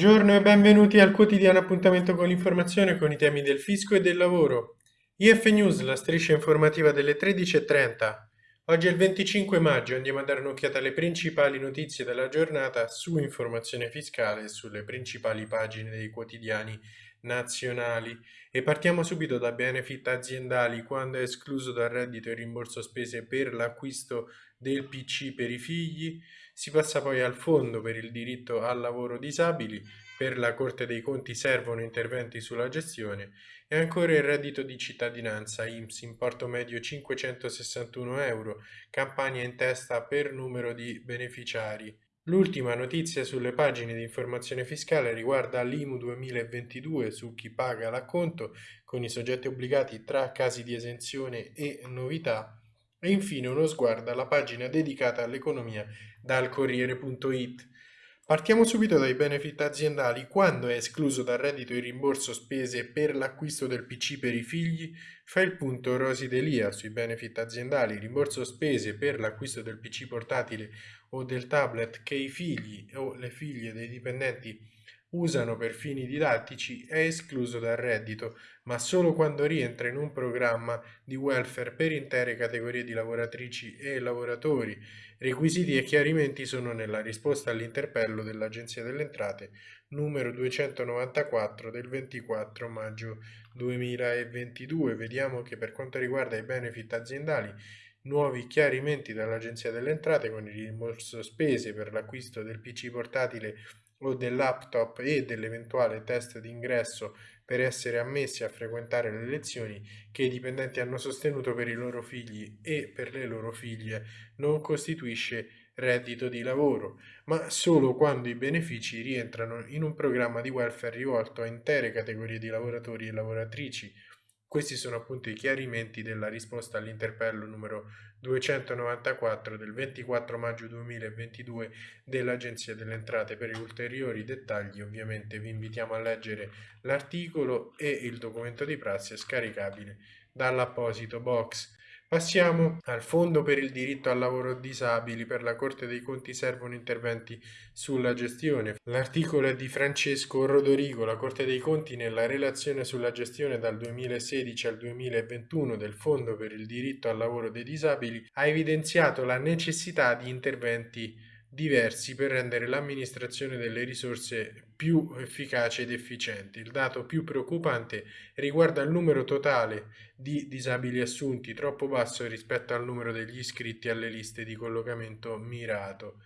Buongiorno e benvenuti al quotidiano appuntamento con l'informazione con i temi del fisco e del lavoro. IF News, la striscia informativa delle 13.30. Oggi è il 25 maggio, andiamo a dare un'occhiata alle principali notizie della giornata su informazione fiscale e sulle principali pagine dei quotidiani nazionali. E partiamo subito da benefit aziendali, quando è escluso dal reddito il rimborso spese per l'acquisto del PC per i figli. Si passa poi al fondo per il diritto al lavoro disabili, per la Corte dei Conti servono interventi sulla gestione e ancora il reddito di cittadinanza IMSS, importo medio 561 euro, campagna in testa per numero di beneficiari. L'ultima notizia sulle pagine di informazione fiscale riguarda l'IMU 2022 su chi paga l'acconto con i soggetti obbligati tra casi di esenzione e novità e infine uno sguardo alla pagina dedicata all'economia dal Corriere.it. Partiamo subito dai benefit aziendali. Quando è escluso dal reddito il rimborso spese per l'acquisto del PC per i figli, fa il punto Rosi Delia sui benefit aziendali. Rimborso spese per l'acquisto del PC portatile o del tablet che i figli o le figlie dei dipendenti usano per fini didattici è escluso dal reddito, ma solo quando rientra in un programma di welfare per intere categorie di lavoratrici e lavoratori. Requisiti e chiarimenti sono nella risposta all'interpello dell'Agenzia delle Entrate numero 294 del 24 maggio 2022. Vediamo che per quanto riguarda i benefit aziendali nuovi chiarimenti dall'Agenzia delle Entrate con il rimborso spese per l'acquisto del PC portatile o del laptop e dell'eventuale test d'ingresso per essere ammessi a frequentare le lezioni che i dipendenti hanno sostenuto per i loro figli e per le loro figlie. Non costituisce reddito di lavoro, ma solo quando i benefici rientrano in un programma di welfare rivolto a intere categorie di lavoratori e lavoratrici questi sono appunto i chiarimenti della risposta all'interpello numero 294 del 24 maggio 2022 dell'Agenzia delle Entrate. Per ulteriori dettagli ovviamente vi invitiamo a leggere l'articolo e il documento di prassi scaricabile dall'apposito box. Passiamo al Fondo per il diritto al lavoro disabili. Per la Corte dei Conti servono interventi sulla gestione. L'articolo è di Francesco Rodorigo. La Corte dei Conti nella relazione sulla gestione dal 2016 al 2021 del Fondo per il diritto al lavoro dei disabili ha evidenziato la necessità di interventi diversi per rendere l'amministrazione delle risorse più efficace ed efficiente. Il dato più preoccupante riguarda il numero totale di disabili assunti, troppo basso rispetto al numero degli iscritti alle liste di collocamento mirato.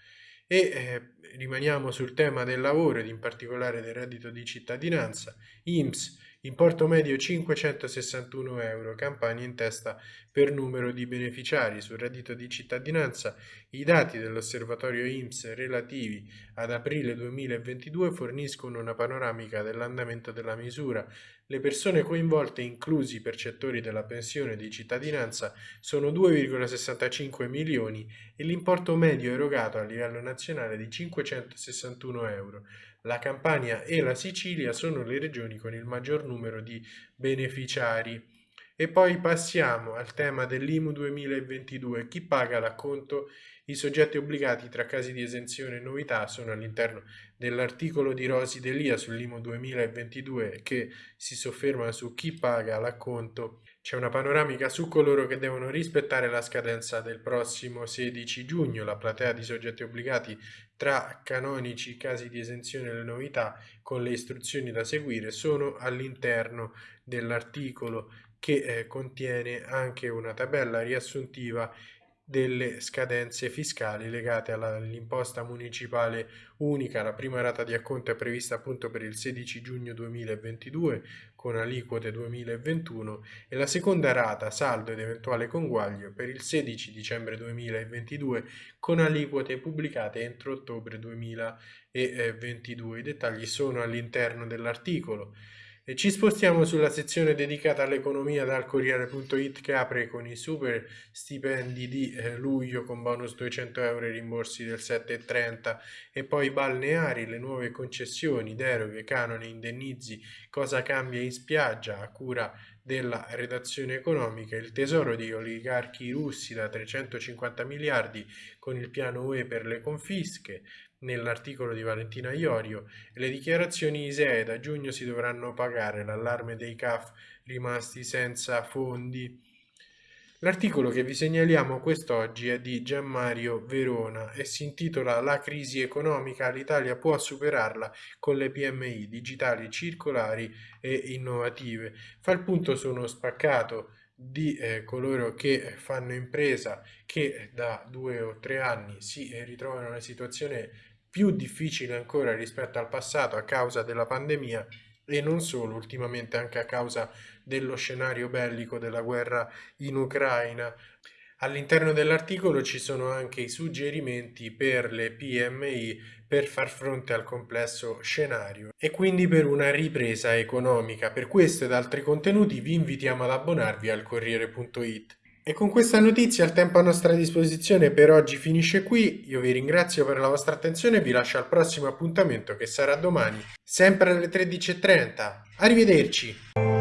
E eh, rimaniamo sul tema del lavoro ed in particolare del reddito di cittadinanza. IMSS Importo medio 561 euro, campagna in testa per numero di beneficiari. Sul reddito di cittadinanza i dati dell'osservatorio IMSS relativi ad aprile 2022 forniscono una panoramica dell'andamento della misura. Le persone coinvolte, inclusi i percettori della pensione di cittadinanza, sono 2,65 milioni e l'importo medio erogato a livello nazionale è di 561 euro. La Campania e la Sicilia sono le regioni con il maggior numero di beneficiari. E poi passiamo al tema dell'IMU 2022. Chi paga l'acconto? I soggetti obbligati tra casi di esenzione e novità sono all'interno dell'articolo di Rosi Delia sull'IMU 2022 che si sofferma su chi paga l'acconto c'è una panoramica su coloro che devono rispettare la scadenza del prossimo 16 giugno, la platea di soggetti obbligati tra canonici casi di esenzione e le novità con le istruzioni da seguire sono all'interno dell'articolo che eh, contiene anche una tabella riassuntiva delle scadenze fiscali legate all'imposta municipale unica. La prima rata di acconto è prevista appunto per il 16 giugno 2022 con aliquote 2021 e la seconda rata, saldo ed eventuale conguaglio, per il 16 dicembre 2022 con aliquote pubblicate entro ottobre 2022. I dettagli sono all'interno dell'articolo. E ci spostiamo sulla sezione dedicata all'economia dal Corriere.it che apre con i super stipendi di eh, luglio con bonus 200 euro e rimborsi del 7,30 e poi balneari, le nuove concessioni, deroghe, canoni, indennizi, cosa cambia in spiaggia a cura della redazione economica, il tesoro di oligarchi russi da 350 miliardi con il piano UE per le confische, nell'articolo di Valentina Iorio, le dichiarazioni ISEE da giugno si dovranno pagare, l'allarme dei CAF rimasti senza fondi. L'articolo che vi segnaliamo quest'oggi è di Gianmario Verona e si intitola La crisi economica, l'Italia può superarla con le PMI digitali, circolari e innovative. Fa il punto su uno spaccato di eh, coloro che fanno impresa che da due o tre anni si ritrovano in una situazione più difficile ancora rispetto al passato a causa della pandemia e non solo, ultimamente anche a causa dello scenario bellico della guerra in Ucraina. All'interno dell'articolo ci sono anche i suggerimenti per le PMI per far fronte al complesso scenario e quindi per una ripresa economica. Per questo ed altri contenuti vi invitiamo ad abbonarvi al Corriere.it. E con questa notizia il tempo a nostra disposizione per oggi finisce qui, io vi ringrazio per la vostra attenzione e vi lascio al prossimo appuntamento che sarà domani, sempre alle 13.30. Arrivederci!